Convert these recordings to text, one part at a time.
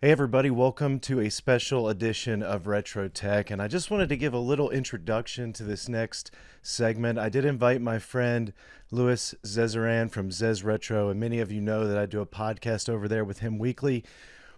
Hey everybody, welcome to a special edition of Retro Tech. And I just wanted to give a little introduction to this next segment. I did invite my friend Louis Zezeran from Zez Retro, and many of you know that I do a podcast over there with him weekly.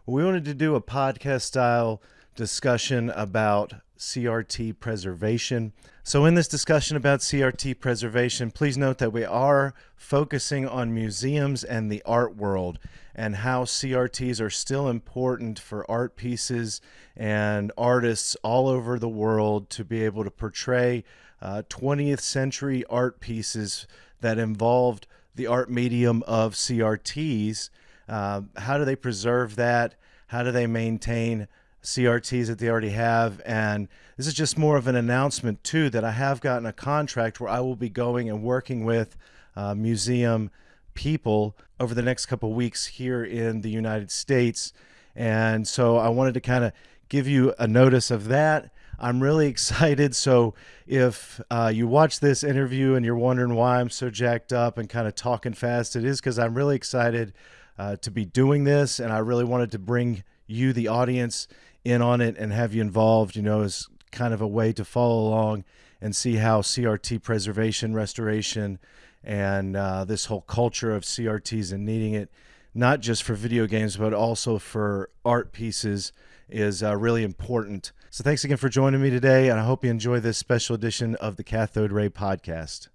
We wanted to do a podcast style discussion about CRT preservation. So, in this discussion about CRT preservation, please note that we are focusing on museums and the art world and how CRTs are still important for art pieces and artists all over the world to be able to portray uh, 20th century art pieces that involved the art medium of CRTs. Uh, how do they preserve that? How do they maintain CRTs that they already have? And this is just more of an announcement, too, that I have gotten a contract where I will be going and working with uh, museum people over the next couple weeks here in the United States. And so I wanted to kind of give you a notice of that. I'm really excited. So if uh, you watch this interview and you're wondering why I'm so jacked up and kind of talking fast, it is because I'm really excited uh, to be doing this. And I really wanted to bring you, the audience, in on it and have you involved, you know, as kind of a way to follow along and see how CRT preservation, restoration, and uh, this whole culture of CRTs and needing it, not just for video games, but also for art pieces, is uh, really important. So thanks again for joining me today, and I hope you enjoy this special edition of the Cathode Ray Podcast.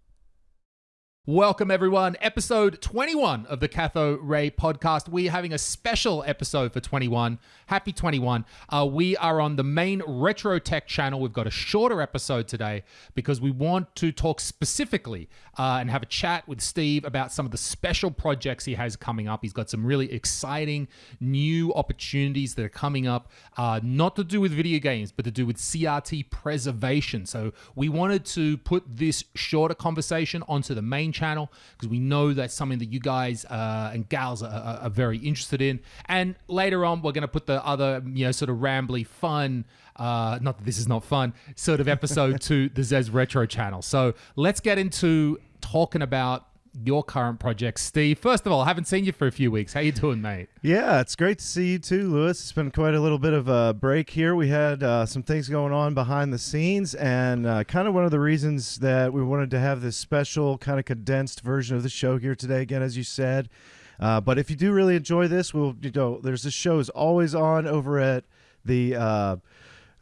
Welcome, everyone. Episode 21 of the Cathode Ray podcast. We're having a special episode for 21. Happy 21. Uh, we are on the main Retro Tech channel. We've got a shorter episode today because we want to talk specifically uh, and have a chat with Steve about some of the special projects he has coming up. He's got some really exciting new opportunities that are coming up, uh, not to do with video games, but to do with CRT preservation. So we wanted to put this shorter conversation onto the main channel because we know that's something that you guys uh, and gals are, are, are, very interested in. And later on, we're going to put the other, you know, sort of rambly, fun, uh, not that this is not fun, sort of episode to the Zez Retro channel. So let's get into talking about your current project, Steve. First of all, I haven't seen you for a few weeks. How you doing, mate? Yeah, it's great to see you too, Louis. It's been quite a little bit of a break here. We had uh, some things going on behind the scenes, and uh, kind of one of the reasons that we wanted to have this special, kind of condensed version of the show here today. Again, as you said. Uh, but if you do really enjoy this, we'll you know there's this show is always on over at the uh,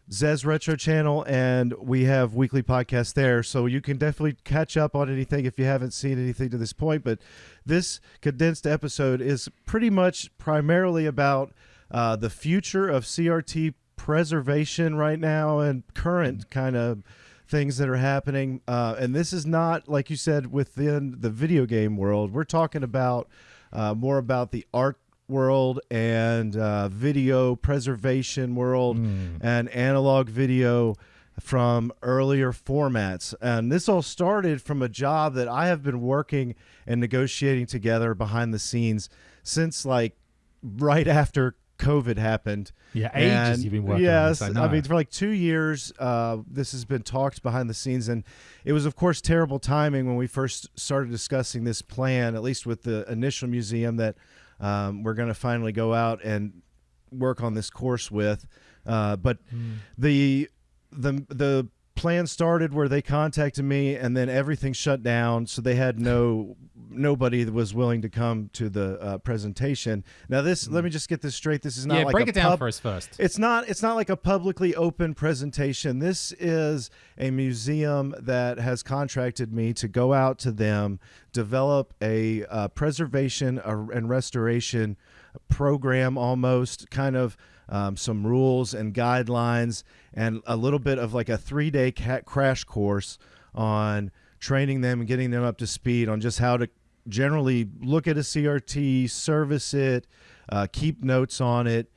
Zez Retro channel, and we have weekly podcasts there. So you can definitely catch up on anything if you haven't seen anything to this point. But this condensed episode is pretty much primarily about uh, the future of CRT preservation right now and current kind of things that are happening. Uh, and this is not, like you said, within the video game world. We're talking about uh, more about the art world and uh, video preservation world mm. and analog video from earlier formats. And this all started from a job that I have been working and negotiating together behind the scenes since like right after COVID happened. Yeah, ages and you've been working. Yes, I, I, mean for like two years, uh, this has been talked behind the scenes, and it was of course terrible timing when we first started discussing this plan. At least with the initial museum that um, we're going to finally go out and work on this course with. Uh, but mm. the the the plan started where they contacted me and then everything shut down so they had no nobody was willing to come to the uh, presentation. Now this mm. let me just get this straight. This is not yeah, like break it down for us first. It's not it's not like a publicly open presentation. This is a museum that has contracted me to go out to them develop a uh, preservation and restoration program almost kind of um, some rules and guidelines, and a little bit of like a three day crash course on training them and getting them up to speed on just how to generally look at a CRT, service it, uh, keep notes on it,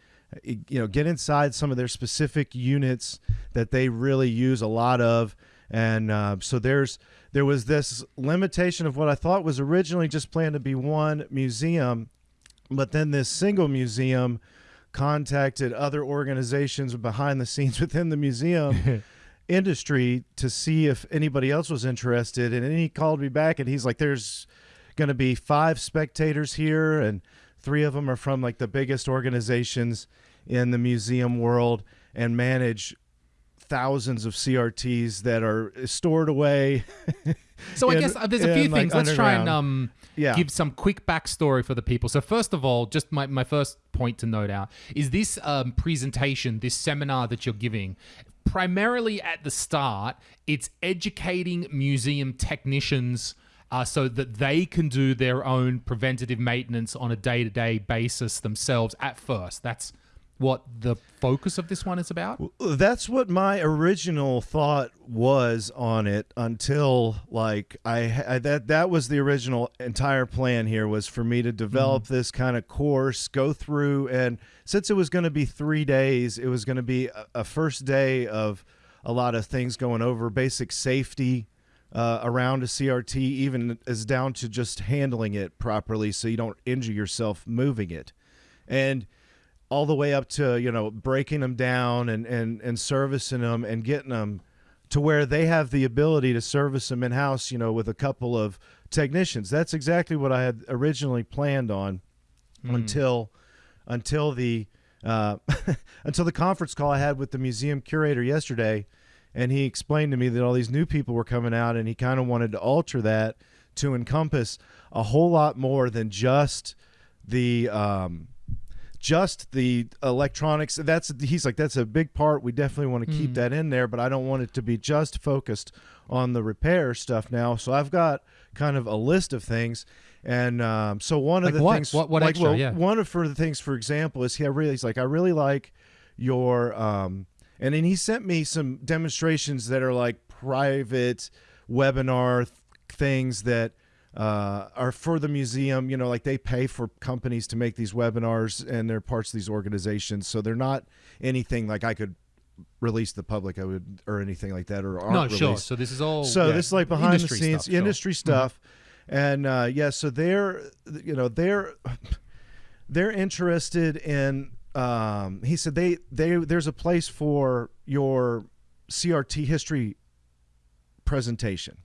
you know, get inside some of their specific units that they really use a lot of. And uh, so there's there was this limitation of what I thought was originally just planned to be one museum, but then this single museum contacted other organizations behind the scenes within the museum industry to see if anybody else was interested. And then he called me back and he's like, there's going to be five spectators here and three of them are from like the biggest organizations in the museum world and manage thousands of CRTs that are stored away. So I guess uh, there's a in, few like, things. Let's try and um, Yeah. give some quick backstory for the people. So first of all, just my, my first point to note out is this um, presentation, this seminar that you're giving, primarily at the start, it's educating museum technicians uh, so that they can do their own preventative maintenance on a day-to-day basis themselves at first. That's what the focus of this one is about. That's what my original thought was on it until like I, I that that was the original entire plan here was for me to develop this kind of course, go through and since it was going to be 3 days, it was going to be a, a first day of a lot of things going over basic safety uh, around a CRT even as down to just handling it properly so you don't injure yourself moving it. And all the way up to you know breaking them down and and and servicing them and getting them to where they have the ability to service them in house you know with a couple of technicians that's exactly what i had originally planned on until until the uh, until the conference call i had with the museum curator yesterday and he explained to me that all these new people were coming out and he kind of wanted to alter that to encompass a whole lot more than just the um, just the electronics that's he's like that's a big part we definitely want to keep that in there but i don't want it to be just focused on the repair stuff now so i've got kind of a list of things and um, so one Like of the what? things What- what like extra? well, Yeah. one of for the things for example is he I really he's like i really like your um and then he sent me some demonstrations that are like private webinar th- things that uh, are for the museum. You know, like they pay for companies to make these webinars, and they're parts of these organizations. So they're not anything like I could release to the public. I would or anything like that, or aren't No, sure. So this is all So yeah, this is like behind the scenes stuff, sure. industry stuff, and uh, yeah, so they're you know they're they're interested in. Um, he said they they there's a place for your CRT history presentation,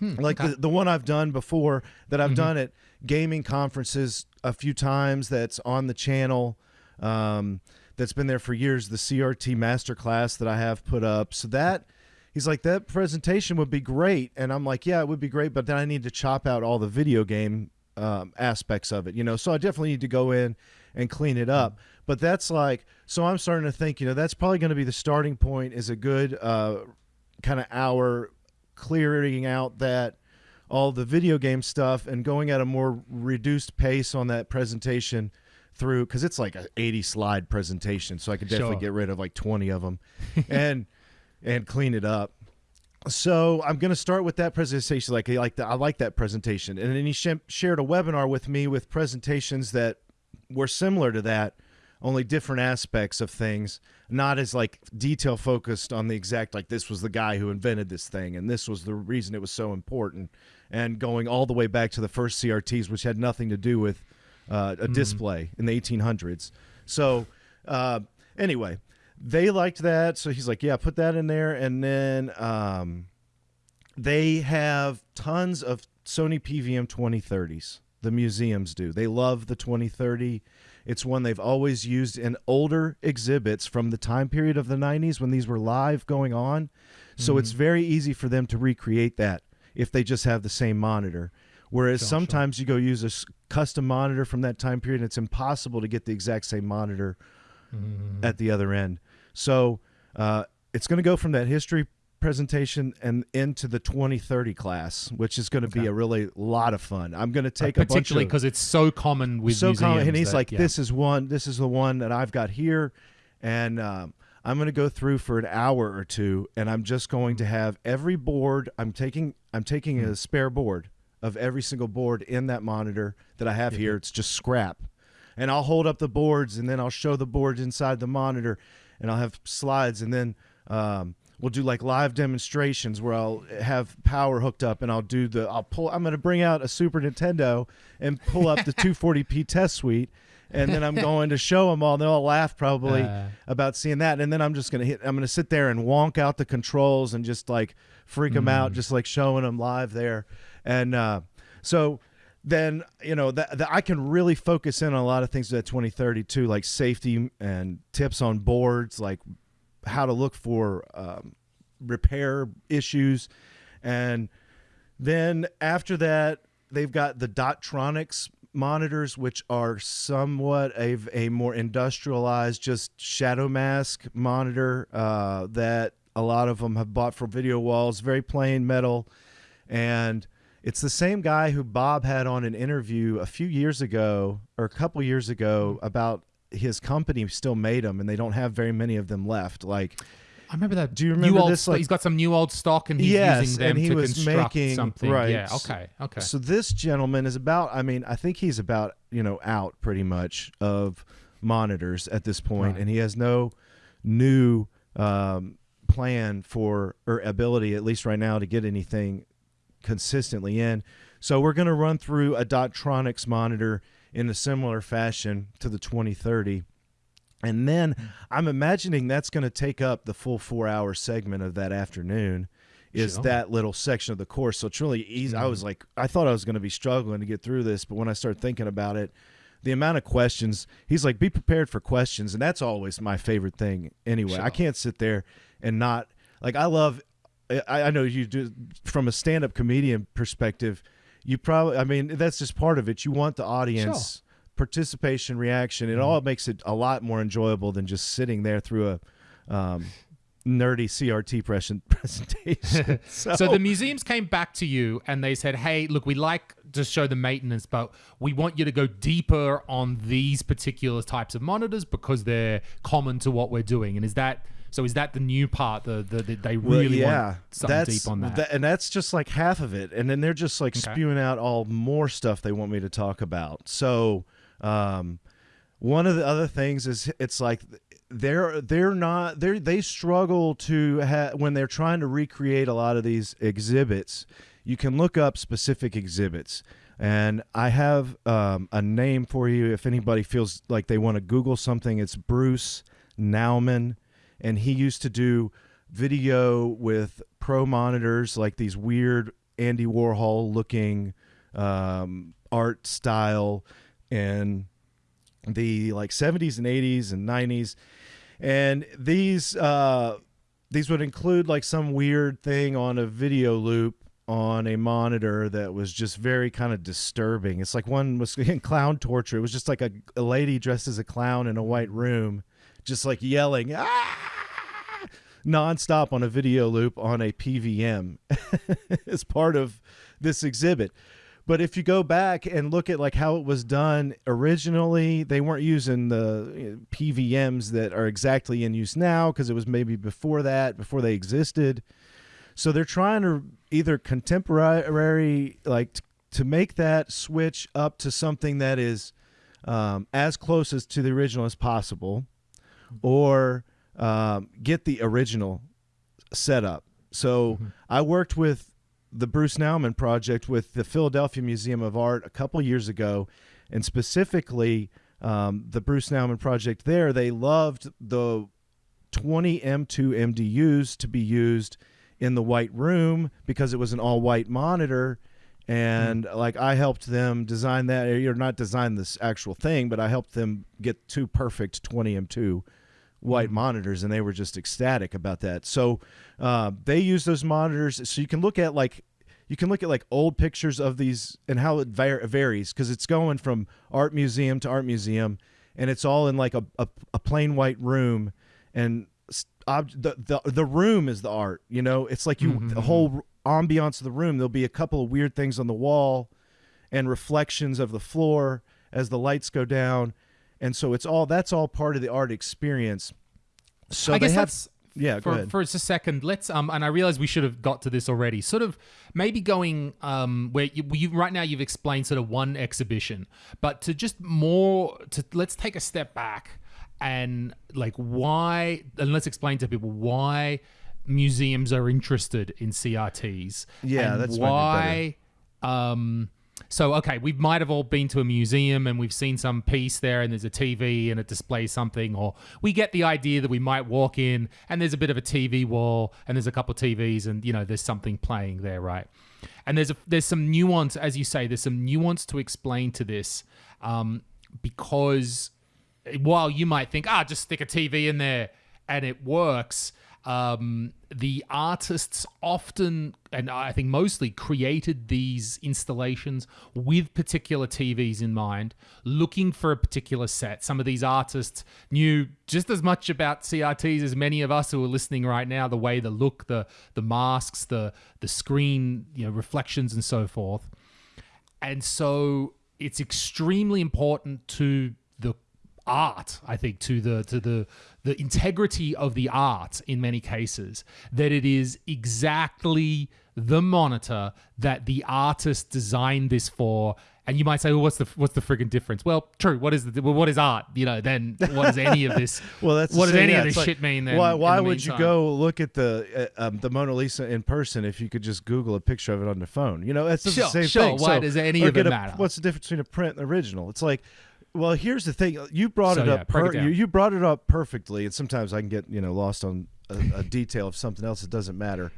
like Hmm, okay. the, the one I've done before that I've done at gaming conferences a few times. That's on the channel. Um, that's been there for years. The CRT masterclass that I have put up. So that he's like that presentation would be great, and I'm like, yeah, it would be great, but then I need to chop out all the video game um, aspects of it, you know. So I definitely need to go in and clean it up. But that's like, so I'm starting to think, you know, that's probably going to be the starting point. Is a good uh, kind of hour clearing out that all the video game stuff and going at a more reduced pace on that presentation through because it's like an 80 slide presentation so i could definitely Sure. get rid of like 20 of them and and clean it up so i'm going to start with that presentation like I like that i like that presentation and then he sh- shared a webinar with me with presentations that were similar to that only different aspects of things not as like detail focused on the exact like this was the guy who invented this thing and this was the reason it was so important and going all the way back to the first crts which had nothing to do with uh, a display in the 1800s so uh, anyway they liked that so he's like yeah put that in there and then um, they have tons of Sony PVM 2030s. The museums do. They love the 2030. It's one they've always used in older exhibits from the time period of the 90s when these were live going on. So it's very easy for them to recreate that if they just have the same monitor. Whereas sometimes you go use a custom monitor from that time period, and it's impossible to get the exact same monitor at the other end. So uh, it's going to go from that history presentation and into the 2030 class, which is going to be a really lot of fun. I'm going to take a bunch particularly because it's so common with so common, and he's that- like, yeah. "This is one. This is the one that I've got here," and um, I'm going to go through for an hour or two, and I'm just going to have every board. I'm taking I'm taking Hmm. a spare board of every single board in that monitor that I have here. It's just scrap, and I'll hold up the boards, and then I'll show the boards inside the monitor, and I'll have slides, and then. Um, We'll do like live demonstrations where I'll have power hooked up and I'll do the I'll pull I'm going to bring out a Super Nintendo and pull up the 240p test suite and then I'm going to show them all and they'll all laugh probably Uh. about seeing that and then I'm just going to hit I'm going to sit there and wonk out the controls and just like freak them Mm. out just like showing them live there and uh so then you know that, that I can really focus in on a lot of things at 2030 too, like safety and tips on boards, like how to look for um, repair issues, and then after that they've got the Dotronix monitors, which are somewhat a, a more industrialized, just shadow mask monitor uh, that a lot of them have bought for video walls, very plain metal, and it's the same guy who Bob had on an interview a few years ago or a couple years ago about his company still made them and they don't have very many of them left. Like, I remember that. Do you remember new old this, like- he's got some new old stock and he's Yes, using them and he to was construct making- something. right. Yeah. Okay. Okay. so this gentleman is about, I mean, I think he's about, you know, out pretty much of monitors at this point, Right. and he has no new um, plan for or ability, at least right now, to get anything consistently in. So we're going to run through a Dotronix monitor in a similar fashion to the 2030. And then I'm imagining that's going to take up the full four hour segment of that afternoon. Is Sure. that little section of the course? So it's really easy. I was mm-hmm. like, I thought I was going to be struggling to get through this, but when I started thinking about it, the amount of questions, he's like, be prepared for questions, and that's always my favorite thing. Anyway, I can't sit there and not like I love. I, I know you do from a stand-up comedian perspective. You probably, I mean, that's just part of it. You want the audience participation, reaction. It all makes it a lot more enjoyable than just sitting there through a um, nerdy CRT present, presentation. so, So the museums came back to you and they said, "Hey, look, we like to show the maintenance, but we want you to go deeper on these particular types of monitors because they're common to what we're doing." And is that so? Is that the new part? The, the, the they Well, really yeah, want something that's, deep on that. tha- and that's just like half of it. And then they're just like Okay. spewing out all more stuff they want me to talk about. So, um, one of the other things is it's like they're they're not they they struggle to have when they're trying to recreate a lot of these exhibits. You can look up specific exhibits. And I have um, a name for you if anybody feels like they want to Google something. It's Bruce Nauman, and he used to do video with pro monitors, like these weird Andy Warhol looking um, art style, and the like 70s and 80s and 90s and these uh these would include like some weird thing on a video loop on a monitor that was just very kind of disturbing. It's like one was in clown torture. It was just like a, a lady dressed as a clown in a white room just like yelling ah! nonstop on a video loop on a pvm as part of this exhibit but if you go back and look at like how it was done originally, they weren't using the PVMs that are exactly in use now because it was maybe before that, before they existed. So they're trying to either contemporary, like to make that switch up to something that is um, as close as to the original as possible, or um, get the original setup. So I worked with the Bruce Nauman project with the Philadelphia Museum of Art a couple years ago, and specifically um, the Bruce Nauman project there. They loved the 20 M2 MDUs to be used in the white room because it was an all white monitor. And like I helped them design that, or not design this actual thing, but I helped them get two perfect 20 M2 white mm-hmm. monitors and they were just ecstatic about that. So uh, they use those monitors. So you can look at like you can look at like old pictures of these and how it var- varies because it's going from art museum to art museum and it's all in like a, a, a plain white room and ob- the, the the room is the art you know? It's like you mm-hmm, the whole mm-hmm. ambiance of the room. There'll be a couple of weird things on the wall and reflections of the floor as the lights go down and so it's all that's all part of the art experience. So I they guess have that's yeah go for, ahead. for just a second. Let's um and i realize we should have got to this already. Sort of maybe going um where you, you right now you've explained sort of one exhibition but to just more to let's take a step back and like why and let's explain to people why museums are interested in crts Yeah, and that's why um so okay we might have all been to a museum and we've seen some piece there and there's a tv and it displays something or we get the idea that we might walk in and there's a bit of a tv wall and there's a couple tvs and you know there's something playing there right? And there's a, there's some nuance, as you say, there's some nuance to explain to this, um, because while you might think, ah, just stick a TV in there and it works, um, the artists often, and I think mostly, created these installations with particular TVs in mind, looking for a particular set. Some of these artists knew just as much about CRTs as many of us who are listening right now. The way the look, the the masks, the the screen, you know, reflections, and so forth. And so it's extremely important to art i think to the to the the integrity of the art in many cases that it is exactly the monitor that the artist designed this for and you might say well what's the what's the friggin' difference well true what is the well, what is art you know then what does any of this well that's what does any yeah, of this like, shit mean then why, why would you go look at the uh, um, the Mona Lisa in person if you could just Google a picture of it on the phone? You know, that's Sure, the same sure. thing. Why So- does any of it a- matter? What's the difference between a print and original? It's like, well, here's the thing. You brought So, it up. break it you, you brought it up perfectly, and sometimes I can get you know lost on a, a detail of something else that doesn't matter.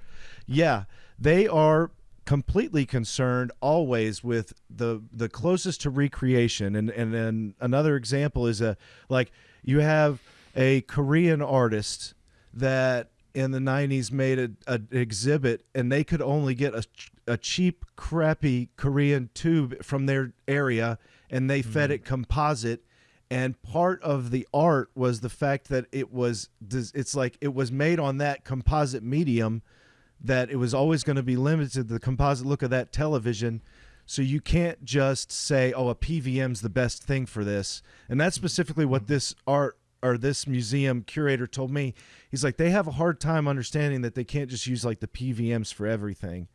Yeah, they are completely concerned always with the the closest to recreation and and then another example is a like you have a Korean artist that in the 90s made a, a exhibit and they could only get a, a cheap crappy Korean tube from their area and they fed mm-hmm. it composite and part of the art was the fact that it was it's like it was made on that composite medium that it was always going to be limited to the composite look of that television. So you can't just say, "Oh, a PVM's the best thing for this." And that's specifically what this art or this museum curator told me. He's like, they have a hard time understanding that they can't just use like the PVMs for everything.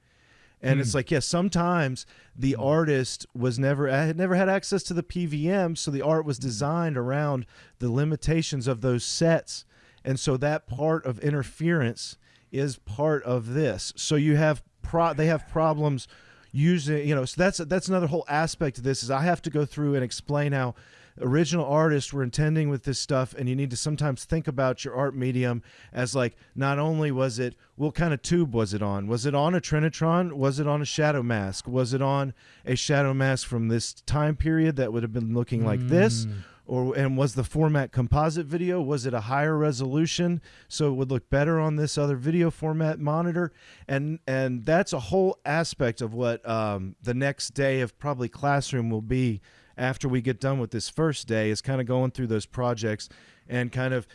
And it's hmm. like, yeah, sometimes the hmm. artist was never uh, had never had access to the PVM, so the art was hmm. designed around the limitations of those sets. And so that part of interference is part of this. So you have pro they have problems using, you know, so that's that's another whole aspect of this is I have to go through and explain how original artists were intending with this stuff and you need to sometimes think about your art medium as like not only was it what kind of tube was it on? Was it on a trinitron? Was it on a shadow mask? Was it on a shadow mask from this time period that would have been looking like this? Or and was the format composite video? Was it a higher resolution so it would look better on this other video format monitor? And and that's a whole aspect of what um, the next day of probably classroom will be after we get done with this first day is kind of going through those projects and kind of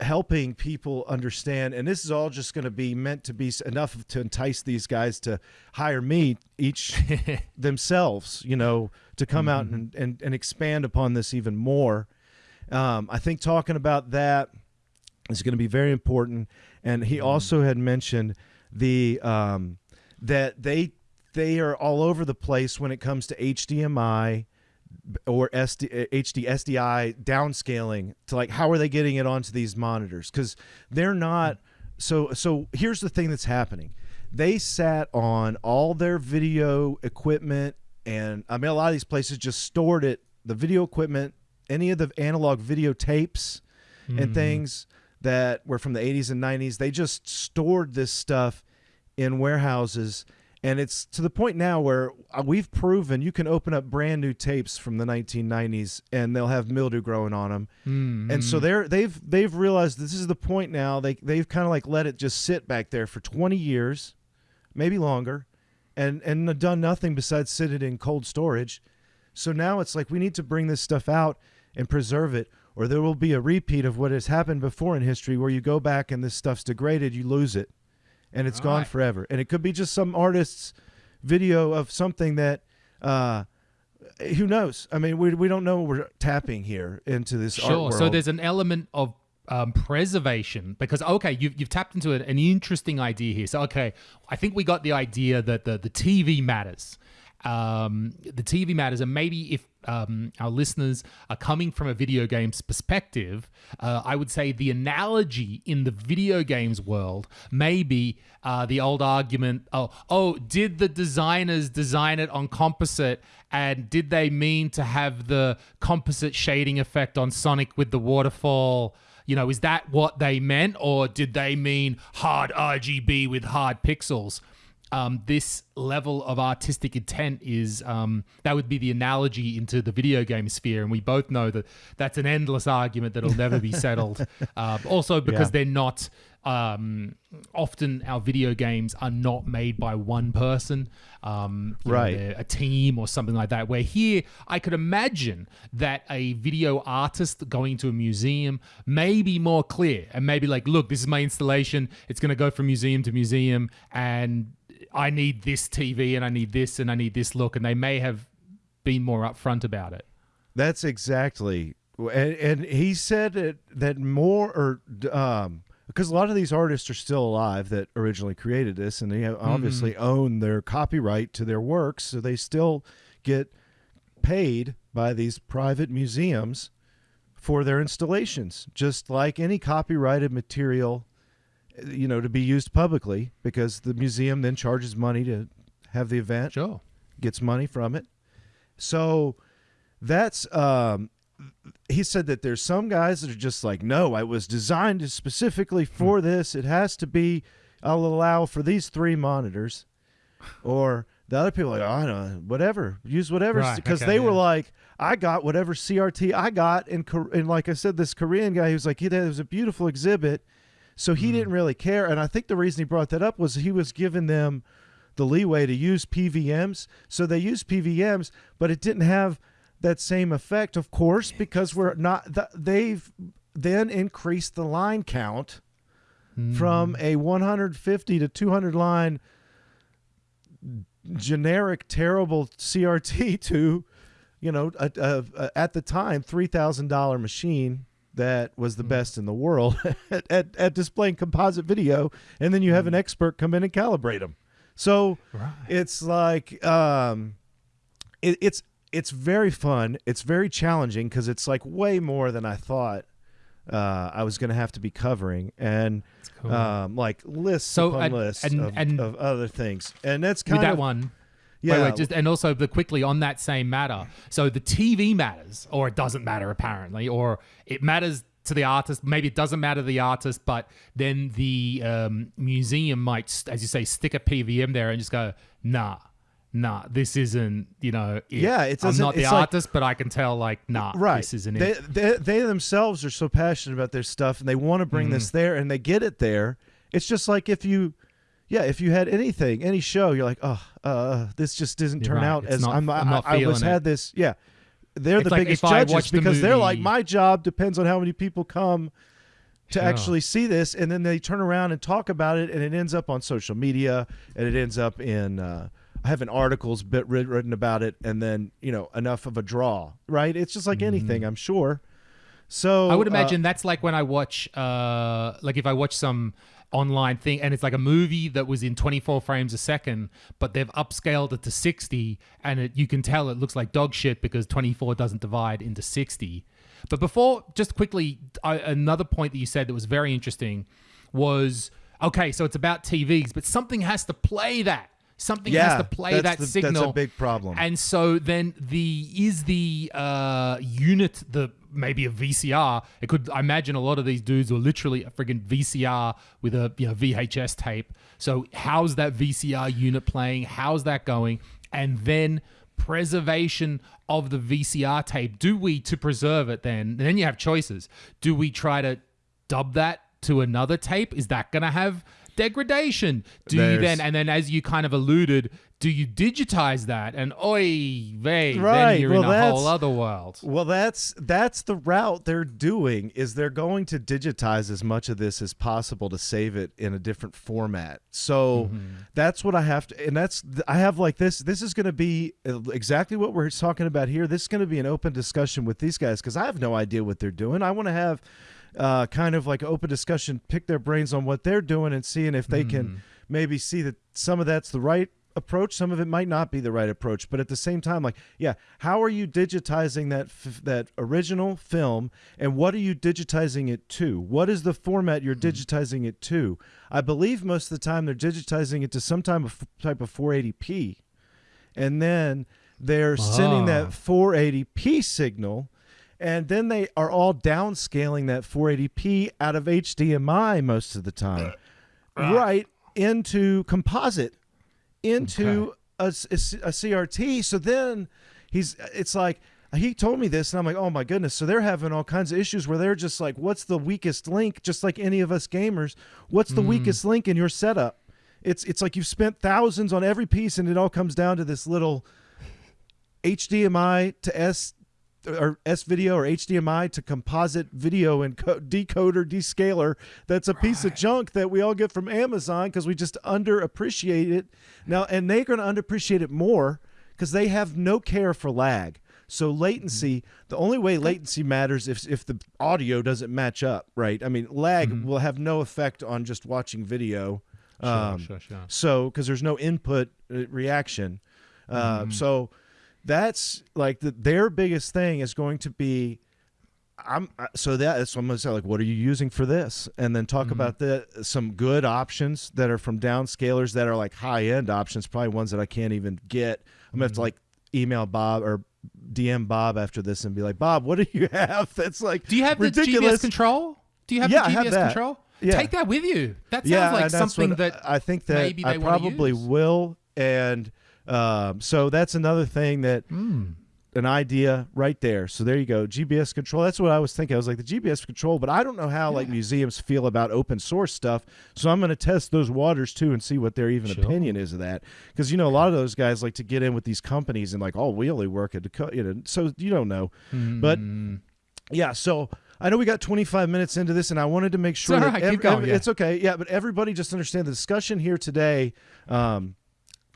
helping people understand and this is all just going to be meant to be enough to entice these guys to hire me each themselves you know to come out and, and, and expand upon this even more. Um, i think talking about that is going to be very important and he also had mentioned the um, that they they are all over the place when it comes to hdmi or SD, HD SDI downscaling to like how are they getting it onto these monitors? Because they're not so so here's the thing that's happening. They sat on all their video equipment and I mean a lot of these places just stored it the video equipment any of the analog videotapes and mm-hmm. things that were from the 80s and 90s they just stored this stuff in warehouses and it's to the point now where uh, we've proven you can open up brand new tapes from the 1990s and they'll have mildew growing on them Mm, and so they're they've they've realized this is the point now. They they've kind of like let it just sit back there for 20 years maybe longer and and done nothing besides sit it in cold storage. So now it's like we need to bring this stuff out and preserve it or there will be a repeat of what has happened before in history where you go back and this stuff's degraded you lose it and it's All gone right. forever and it could be just some artist's video of something that uh who knows i mean we, we don't know what we're tapping here into this art Sure. world. So there's an element of um, preservation because okay, you've you've tapped into an, an interesting idea here. So okay, I think we got the idea that the the TV matters. Um, the TV matters, and maybe if um, our listeners are coming from a video games perspective, uh, I would say the analogy in the video games world may be uh, the old argument: oh, oh, did the designers design it on composite, and did they mean to have the composite shading effect on Sonic with the waterfall? You know, is that what they meant, or did they mean hard RGB with hard pixels? Um, this level of artistic intent is um, that would be the analogy into the video game sphere, and we both know that that's an endless argument that'll never be settled. Uh, also, because Yeah. they're not um, often our video games are not made by one person, um, you know, Right. a team or something like that. Where here, I could imagine that a video artist going to a museum may be more clear and maybe like, look, this is my installation. It's going to go from museum to museum, and I need this TV, and I need this, and I need this look, and they may have been more upfront about it. That's exactly, and, and he said it, that more or um, because a lot of these artists are still alive that originally created this, and they have obviously own their copyright to their works, so they still get paid by these private museums for their installations, just like any copyrighted material, you know, to be used publicly, because the museum then charges money to have the event Sure. gets money from it. So that's um he said that there's some guys that are just like, no, I was designed specifically for this. It has to be. I'll allow for these three monitors, or the other people like, oh, I don't know, whatever, use whatever, Right, because okay, they were like, I got whatever CRT I got, and and like I said, this Korean guy, he was like, he it was a beautiful exhibit, so he mm. didn't really care, and I think the reason he brought that up was he was giving them the leeway to use PVMs. So they used PVMs, but it didn't have that same effect, of course, because we're not. th- They've then increased the line count from mm. a 150 to 200 line generic terrible CRT to, you know, a, a, a- at the time three thousand dollar machine that was the best in the world at, at, at displaying composite video, and then you have an expert come in and calibrate them. So Right. it's like um, it, it's it's very fun. It's very challenging because it's like way more than I thought uh, I was going to have to be covering, and cool. um, like lists So, upon and- lists and- of, and- of other things, and that's kind that of one, yeah. Wait, wait, just and also the quickly on that same matter. So the TV matters, or it doesn't matter apparently, or it matters to the artist. Maybe it doesn't matter to the artist, but then the um, museum might, as you say, stick a PVM there and just go, nah, nah, this isn't. You know, it. Yeah, it I'm doesn't- the it's like- artist, but I can tell, like, nah, right. this isn't they, it. They, they themselves are so passionate about their stuff, and they want to bring Mm-hmm. this there, and they get it there. It's just like if you, yeah, if you had anything, any show, you're like, oh, uh, this just doesn't You're turn right. out It's as not- I'm. I'm not I was it. had this. Yeah, they're It's the like biggest if I judges the because they're like, movie- my job depends on how many people come to Sure. actually see this, and then they turn around and talk about it, and it ends up on social media, and it ends up in. Uh, having articles bit writ- written about it, and then you know enough of a draw, right? It's just like anything, I'm sure. So Mm-hmm. I would uh, imagine that's like when I watch, uh, like if I watch some online thing and it's like a movie that was in 24 frames a second, but they've upscaled it to 60, and it, you can tell it looks like dog shit because 24 doesn't divide into 60. But before, just quickly, I, another point that you said that was very interesting was okay, so it's about TVs, but something has to play that. Something Yeah, has to play that the- that's a big problem. And so then the is the uh, unit the maybe a VCR. It could I imagine a lot of these dudes were literally a friggin' VCR with a you know VHS tape. So how's that VCR unit playing? How's that going? And then preservation of the VCR tape. Do we to preserve it then? And then you have choices. Do we try to dub that to another tape? Is that going to have degradation? Do you then and then as you kind of alluded, do you digitize that? And oi, vey, Right, then you're well, in a whole other world. Well, that's that's the route they're doing. Is they're going to digitize as much of this as possible to save it in a different format. So Mm-hmm. that's what I have to, and that's I have like this. This is going to be uh, exactly what we're talking about here. This is going to be an open discussion with these guys because I have no idea what they're doing. I want to have uh, kind of like open discussion, pick their brains on what they're doing, and seeing if they Mm. can maybe see that some of that's the right approach some of it might not be the right approach. But at the same time like yeah how are you digitizing that f- that original film and what are you digitizing it to? What is the format you're digitizing it to? I believe most of the time they're digitizing it to some type of type of 480p and then they're sending Ah. that 480p signal and then they are all downscaling that 480p out of HDMI most of the time uh, right into composite into a a CRT. So then he's it's like he told me this and I'm like, "Oh my goodness." So they're having all kinds of issues where they're just like, "What's the weakest link?" just like any of us gamers. What's the mm. weakest link in your setup? It's it's like you've spent thousands on every piece and it all comes down to this little HDMI to S or S video or HDMI to composite video enco- decoder descaler. That's a piece of junk that we all get from Amazon because we just underappreciate it now, and they're going to underappreciate it more because they have no care for lag. So latency, the only way latency matters if if the audio doesn't match up, right? I mean, lag will have no effect on just watching video. Um, sure, sure. so because there's no input uh, reaction uh, Mm-hmm. so that's like the, their biggest thing is going to be i'm uh, so that so i'm gonna say like what are you using for this and then talk about the some good options that are from downscalers that are like high end options probably ones that i can't even get i'm gonna have to Mm-hmm. like email bob or dm bob after this and be like bob what do you have that's like Do you have ridiculous the GBS control? Do you have Yeah, the I have that. control? Yeah. Take that with you. That sounds yeah, like something that I think that maybe I probably use. will, and um, so that's another thing that Hmm. an idea right there. So there you go, GBS control. That's what I was thinking. I was like the GBS control, but I don't know how like museums feel about open source stuff. So I'm going to test those waters too and see what their even Sure. opinion is of that. Because you know a lot of those guys like to get in with these companies and like, oh, we only work at you know. So you don't know, but Hmm. yeah, so I know we got 25 minutes into this, and I wanted to make sure all that right, going, ev- yeah. it's okay. Yeah, but everybody just understand the discussion here today. Um,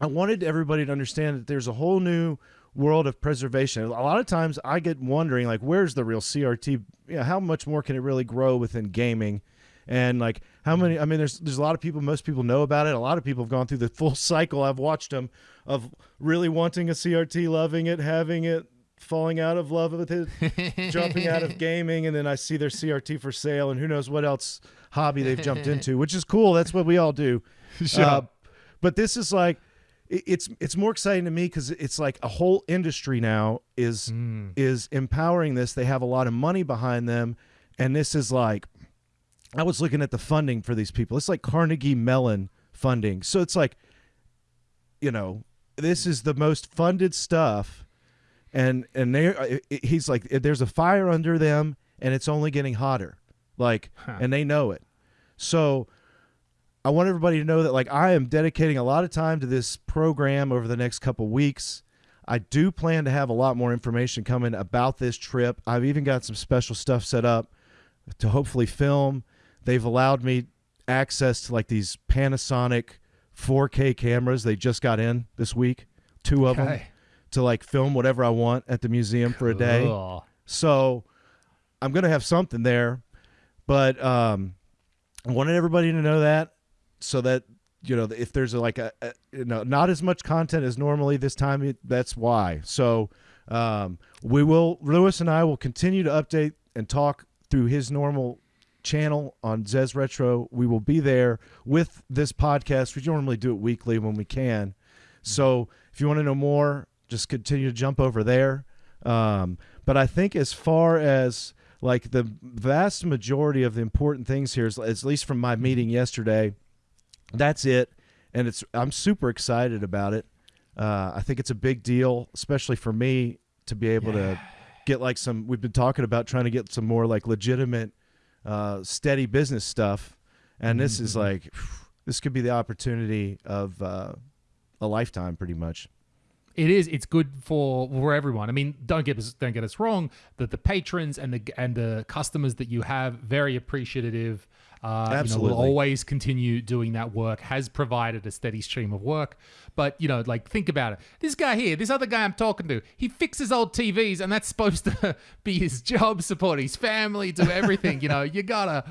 I wanted everybody to understand that there's a whole new world of preservation. A lot of times, I get wondering like, where's the real CRT? Yeah, how much more can it really grow within gaming? And like how many? I mean, there's there's a lot of people. Most people know about it. A lot of people have gone through the full cycle. I've watched them of really wanting a CRT, loving it, having it, falling out of love with it, jumping out of gaming, and then I see their CRT for sale, and who knows what else hobby they've jumped into, which is cool. That's what we all do. Sure. Uh, but this is like, it's it's more exciting to me because it's like a whole industry now is Hmm. is empowering this. They have a lot of money behind them, and this is like, I was looking at the funding for these people. It's like Carnegie Mellon funding. So it's like, you know, this is the most funded stuff and and they he's like there's a fire under them and it's only getting hotter like and they know it so i want everybody to know that like i am dedicating a lot of time to this program over the next couple weeks. I do plan to have a lot more information coming about this trip. I've even got some special stuff set up to hopefully film. They've allowed me access to like these panasonic 4k cameras they just got in this week two of them to like film whatever I want at the museum for a day. So I'm gonna have something there, but um, I wanted everybody to know that so that you know if there's like a, a you know not as much content as normally this time. It, that's why. So um, we will Louis and I will continue to update and talk through his normal channel on Zez Retro. We will be there with this podcast. We normally do it weekly when we can. So if you want to know more, just continue to jump over there. Um, but I think as far as like the vast majority of the important things here, is, at least from my meeting yesterday, that's it. And it's I'm super excited about it. Uh, I think it's a big deal, especially for me to be able to get like some. We've been talking about trying to get some more like legitimate, uh, steady business stuff, and this is like this could be the opportunity of uh, a lifetime, pretty much. It is. It's good for for everyone. I mean, don't get us don't get us wrong. That the patrons and the and the customers that you have very appreciative. Uh, You know, Absolutely. will always continue doing that work. Has provided a steady stream of work. But you know, like think about it. This guy here, this other guy I'm talking to, he fixes old TVs, and that's supposed to be his job. Support his family, do everything. you know, you gotta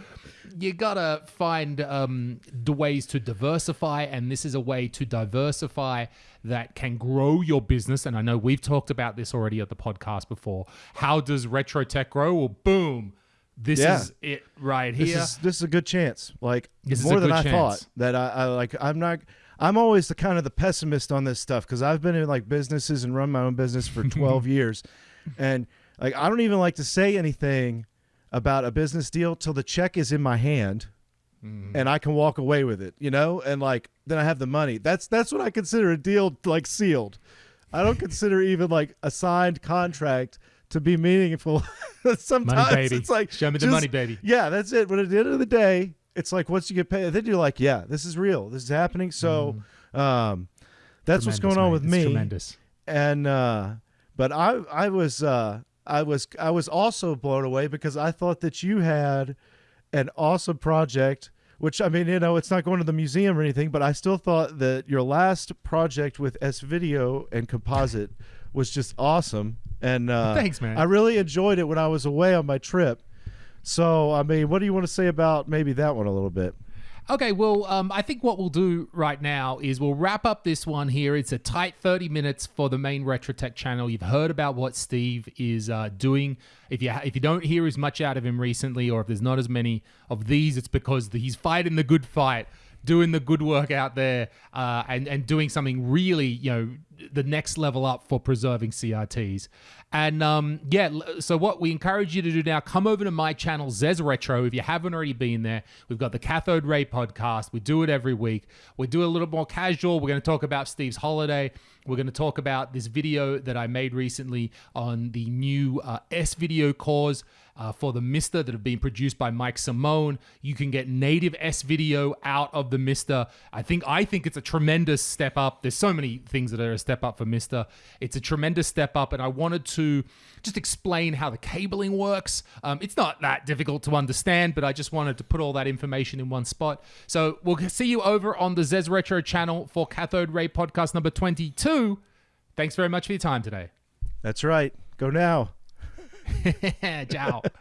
you gotta find um, the ways to diversify, and this is a way to diversify that can grow your business. And I know we've talked about this already at the podcast before. How does retro tech grow? Well, boom, this Yeah. is it right This here. is this is a good chance. Like This more than I chance. thought. That I, I like. I'm not. I'm always the kind of the pessimist on this stuff because I've been in like businesses and run my own business for 12 years, and like I don't even like to say anything about a business deal till the check is in my hand, mm. and I can walk away with it, you know, and like then I have the money. That's that's what I consider a deal like sealed. I don't consider even like a signed contract to be meaningful. Sometimes Money, baby. it's like Show me the just- money, baby. Yeah, that's it. But at the end of the day, it's like once you get paid, then you're like, yeah, this is real. This is happening. So, um, that's what's Mm. Going on with me Tremendous. and uh but i i was uh i was i was also blown away because i thought that you had an awesome project which i mean you know it's not going to the museum or anything but i still thought that your last project with s video and composite was just awesome and uh Thanks, man. i really enjoyed it when i was away on my trip so i mean what do you want to say about maybe that one a little bit Okay, well, um, I think what we'll do right now is we'll wrap up this one here. It's a tight 30 minutes for the main RetroTech channel. You've heard about what Steve is uh, doing. If you if you don't hear as much out of him recently, or if there's not as many of these, it's because he's fighting the good fight, doing the good work out there, uh, and and doing something really, you know, the next level up for preserving CRTs. And um, yeah, so what we encourage you to do now, come over to my channel, Zez Retro. If you haven't already been there, we've got the Cathode Ray podcast. We do it every week. We do it a little more casual. We're going to talk about Steve's holiday. We're going to talk about this video that I made recently on the new uh, S video cores uh, for the Mister that have been produced by Mike Simone. You can get native S video out of the Mister. I think I think it's a tremendous step up. There's so many things that are a step up for Mister. It's a tremendous step up, and I wanted to just explain how the cabling works. Um, it's not that difficult to understand, but I just wanted to put all that information in one spot. So we'll see you over on the Zez Retro channel for Cathode Ray podcast number 22. Thanks very much for your time today. that's right go now Ciao.